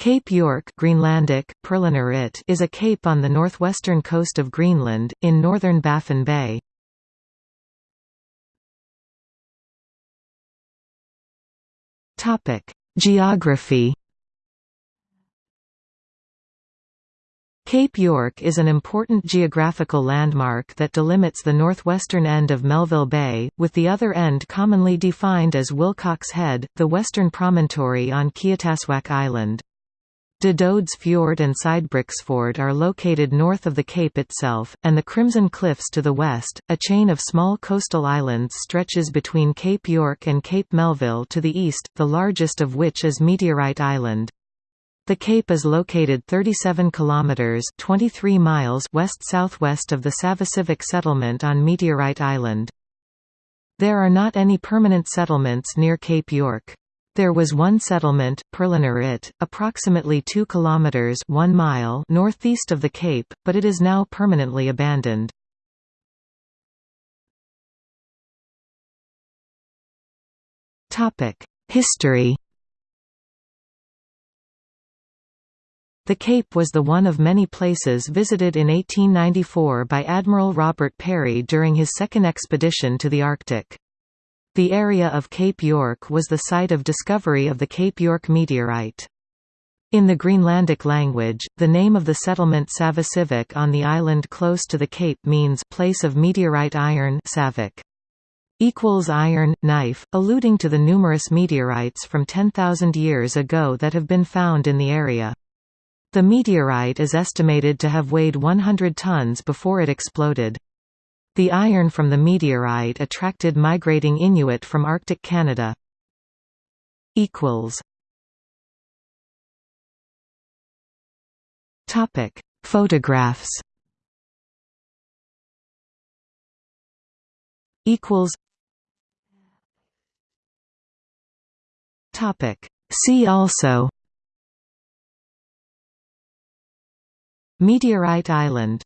Cape York Greenlandic, is a cape on the northwestern coast of Greenland, in northern Baffin Bay. Geography Cape York is an important geographical landmark that delimits the northwestern end of Melville Bay, with the other end commonly defined as Wilcox Head, the western promontory on Kiatassuaq Island. De Dode's Fjord and Sydbriksfjord are located north of the cape itself, and the Crimson Cliffs to the west. A chain of small coastal islands stretches between Cape York and Cape Melville to the east, the largest of which is Meteorite Island. The cape is located 37 kilometers (23 miles) west-southwest of the Savissivik settlement on Meteorite Island. There are not any permanent settlements near Cape York. There was one settlement, Perlenerit, approximately 2 kilometers 1 mile northeast of the cape, but it is now permanently abandoned. Topic: History The Cape was the one of many places visited in 1894 by Admiral Robert Peary during his second expedition to the Arctic. The area of Cape York was the site of discovery of the Cape York meteorite. In the Greenlandic language, the name of the settlement Savissivik on the island close to the cape means place of meteorite iron Savik. equals iron knife, alluding to the numerous meteorites from 10,000 years ago that have been found in the area. The meteorite is estimated to have weighed 100 tons before it exploded. The iron from the meteorite attracted migrating Inuit from Arctic Canada. Topic: Photographs. Equals. Topic: See also. Meteorite Island